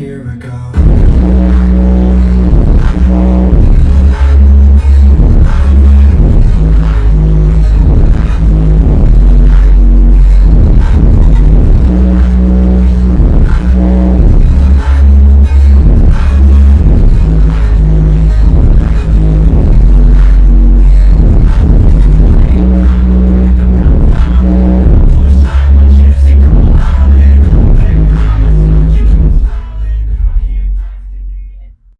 year ago.